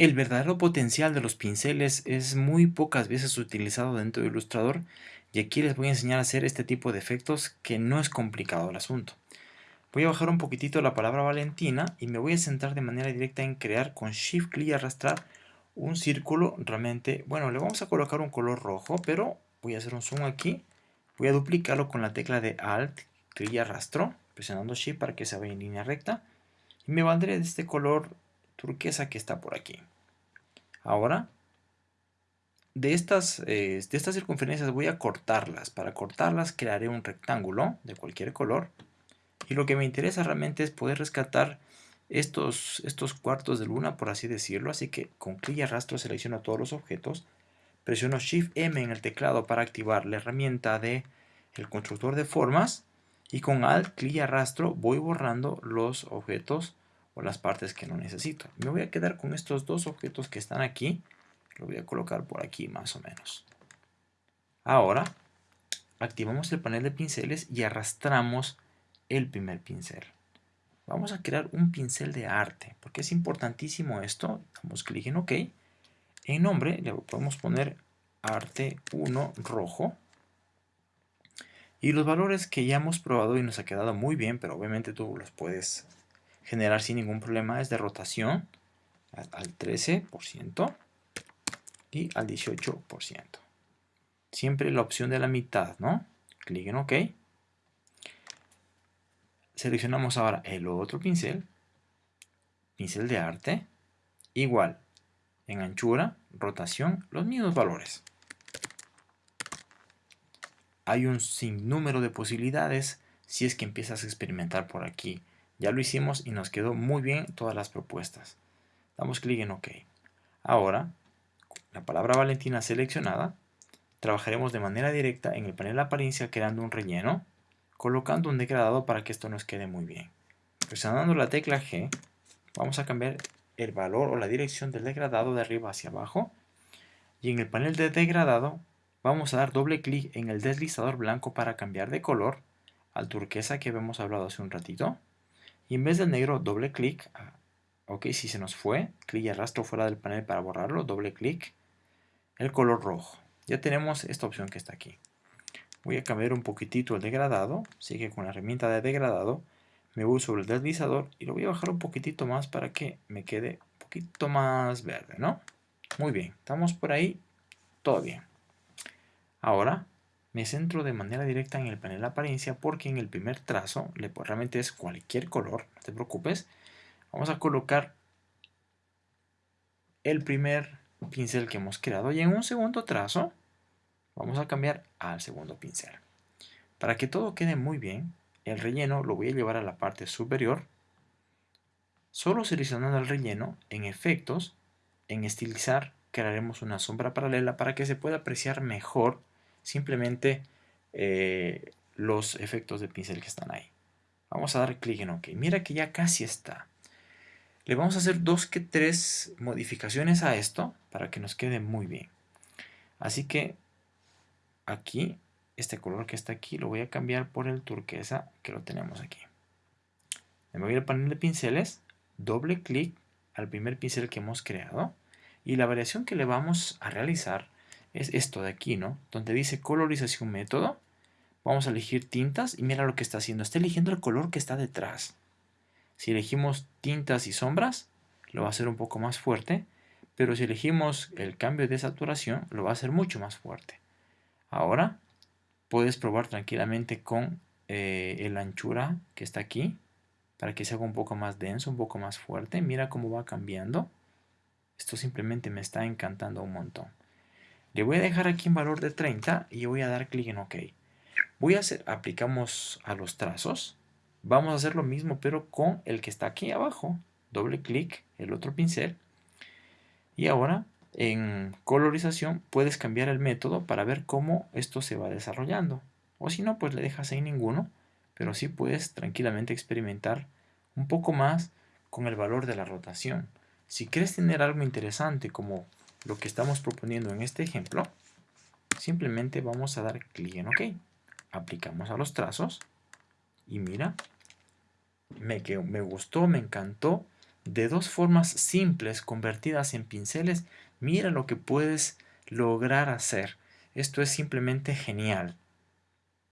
El verdadero potencial de los pinceles es muy pocas veces utilizado dentro de Illustrator y aquí les voy a enseñar a hacer este tipo de efectos que no es complicado el asunto. Voy a bajar un poquitito la palabra Valentina y me voy a centrar de manera directa en crear con Shift clic y arrastrar un círculo realmente, bueno, le vamos a colocar un color rojo, pero voy a hacer un zoom aquí, voy a duplicarlo con la tecla de Alt, clic y arrastro, presionando Shift para que se vaya en línea recta, y me valdré de este color turquesa que está por aquí. Ahora, de estas, eh, de estas circunferencias voy a cortarlas. Para cortarlas crearé un rectángulo de cualquier color. Y lo que me interesa realmente es poder rescatar estos, estos cuartos de luna, por así decirlo. Así que con clic y arrastro selecciono todos los objetos. Presiono Shift M en el teclado para activar la herramienta de el constructor de formas. Y con Alt, clic y arrastro voy borrando los objetos las partes que no necesito. Me voy a quedar con estos dos objetos que están aquí. Lo voy a colocar por aquí más o menos. Ahora activamos el panel de pinceles y arrastramos el primer pincel. Vamos a crear un pincel de arte, porque es importantísimo esto. Damos clic en OK. En nombre le podemos poner arte 1 rojo. Y los valores que ya hemos probado y nos ha quedado muy bien, pero obviamente tú los puedes generar sin ningún problema, es de rotación al 13% y al 18%. Siempre la opción de la mitad, ¿no? Clic en OK. Seleccionamos ahora el otro pincel, pincel de arte, igual, en anchura, rotación, los mismos valores. Hay un sinnúmero de posibilidades si es que empiezas a experimentar por aquí. Ya lo hicimos y nos quedó muy bien todas las propuestas. Damos clic en OK. Ahora la palabra Valentina seleccionada, trabajaremos de manera directa en el panel apariencia creando un relleno, colocando un degradado para que esto nos quede muy bien. Presionando la tecla G, vamos a cambiar el valor o la dirección del degradado de arriba hacia abajo. Y en el panel de degradado, vamos a dar doble clic en el deslizador blanco para cambiar de color al turquesa que habíamos hablado hace un ratito. Y en vez del negro, doble clic. Ok, si se nos fue, clic y arrastro fuera del panel para borrarlo, doble clic el color rojo. Ya tenemos esta opción que está aquí. Voy a cambiar un poquitito el degradado, así que con la herramienta de degradado me voy sobre el deslizador y lo voy a bajar un poquitito más para que me quede un poquito más verde, ¿no? Muy bien, estamos por ahí, todo bien. Ahora me centro de manera directa en el panel apariencia porque en el primer trazo, realmente es cualquier color, no te preocupes, vamos a colocar el primer pincel que hemos creado y en un segundo trazo vamos a cambiar al segundo pincel. Para que todo quede muy bien, el relleno lo voy a llevar a la parte superior. Solo seleccionando el relleno, en efectos, en estilizar, crearemos una sombra paralela para que se pueda apreciar mejor simplemente eh, los efectos de pincel que están ahí. Vamos a dar clic en OK. Mira que ya casi está. Le vamos a hacer dos que tres modificaciones a esto para que nos quede muy bien. Así que aquí, este color que está aquí, lo voy a cambiar por el turquesa que lo tenemos aquí. Me voy al panel de pinceles, doble clic al primer pincel que hemos creado y la variación que le vamos a realizar es esto de aquí, ¿no? Donde dice colorización método, vamos a elegir tintas y mira lo que está haciendo, está eligiendo el color que está detrás. Si elegimos tintas y sombras, lo va a hacer un poco más fuerte, pero si elegimos el cambio de saturación, lo va a hacer mucho más fuerte. Ahora, puedes probar tranquilamente con eh, el anchura que está aquí, para que se haga un poco más denso, un poco más fuerte. Mira cómo va cambiando. Esto simplemente me está encantando un montón. Le voy a dejar aquí en valor de 30 y voy a dar clic en OK. Voy a hacer, aplicamos a los trazos Vamos a hacer lo mismo, pero con el que está aquí abajo. Doble clic, el otro pincel. Y ahora, en colorización, puedes cambiar el método para ver cómo esto se va desarrollando. O si no, pues le dejas ahí ninguno. Pero sí puedes tranquilamente experimentar un poco más con el valor de la rotación. Si quieres tener algo interesante como lo que estamos proponiendo en este ejemplo, simplemente vamos a dar clic en OK. Aplicamos a los trazos y mira, me, me gustó, me encantó de dos formas simples convertidas en pinceles, mira lo que puedes lograr hacer. Esto es simplemente genial.